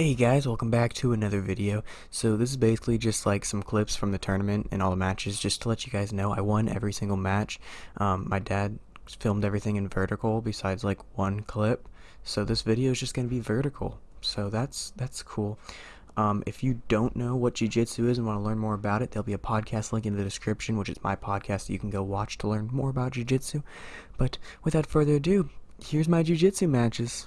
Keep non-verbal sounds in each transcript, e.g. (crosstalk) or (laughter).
Hey guys, welcome back to another video. So this is basically just like some clips from the tournament and all the matches just to let you guys know I won every single match. Um, my dad filmed everything in vertical besides like one clip. So this video is just going to be vertical. So that's that's cool. Um, if you don't know what Jiu-Jitsu is and want to learn more about it, there'll be a podcast link in the description, which is my podcast that you can go watch to learn more about Jiu-Jitsu. But without further ado, here's my Jiu-Jitsu matches.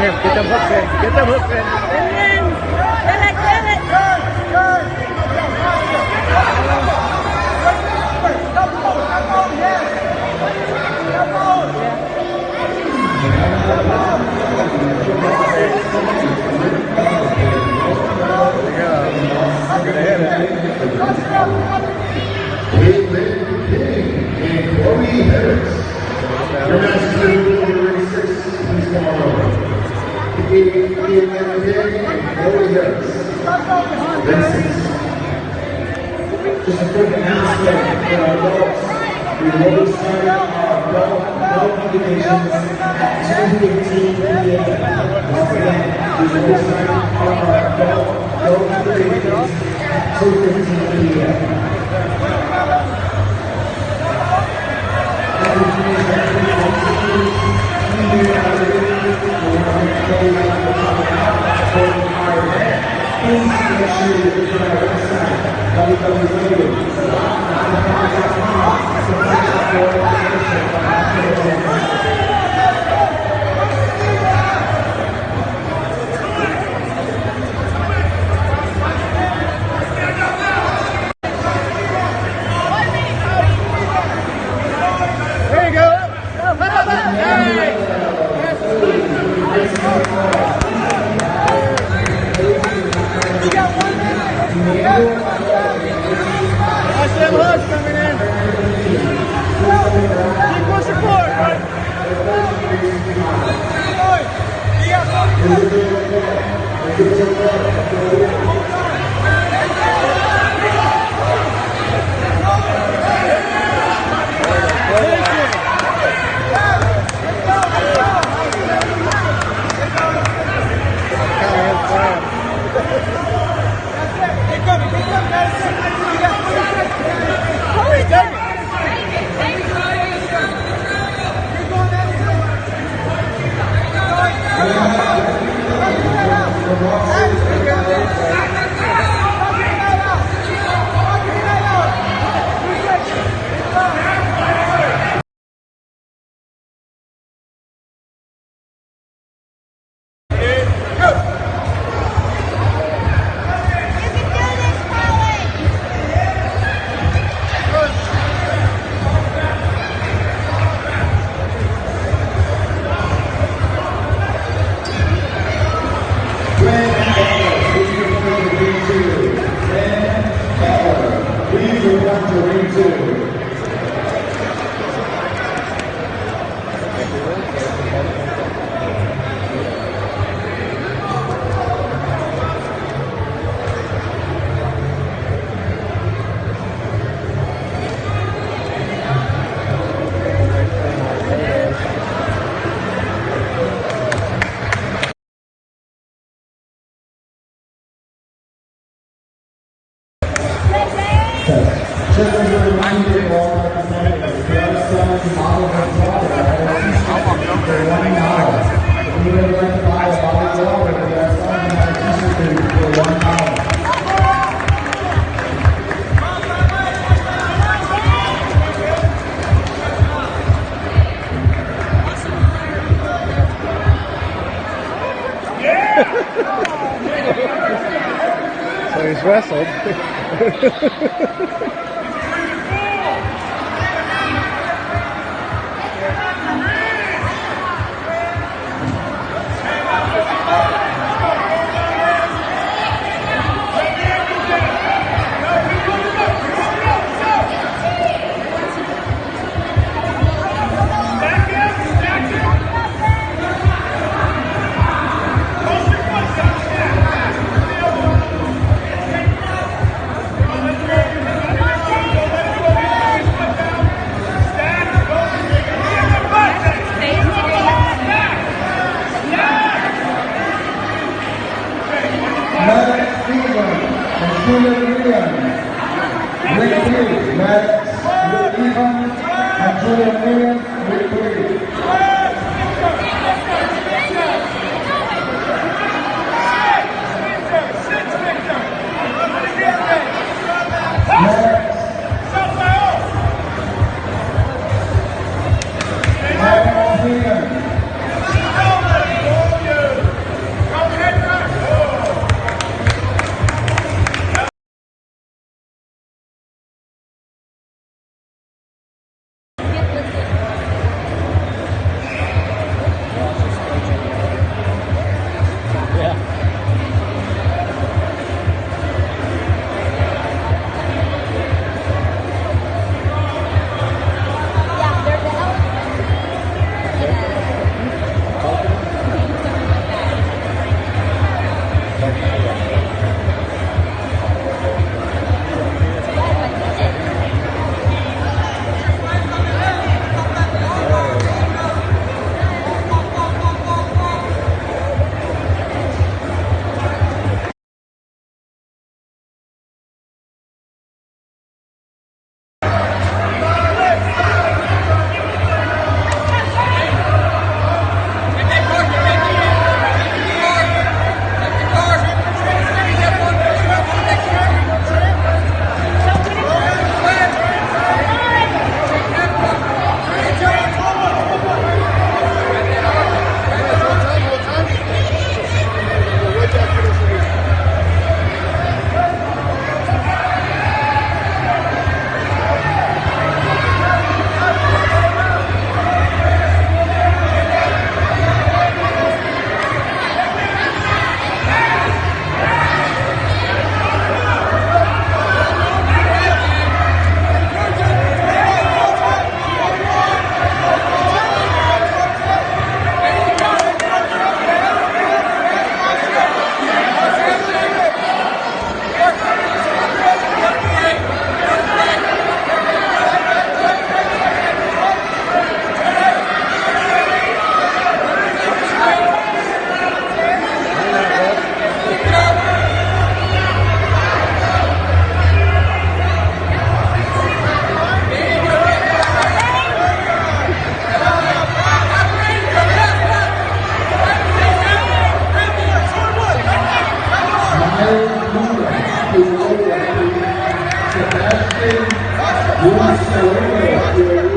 Get them hooks in. Get them hooks in. Chloe Harris. Your next two, Just a quick announcement our at 2:15 p.m. Once again, our 2:15 p.m. There Just as a reminder, all representing the Yellowstone Model and Water, for one dollar. If you would like wrestled. (laughs) and Thank you.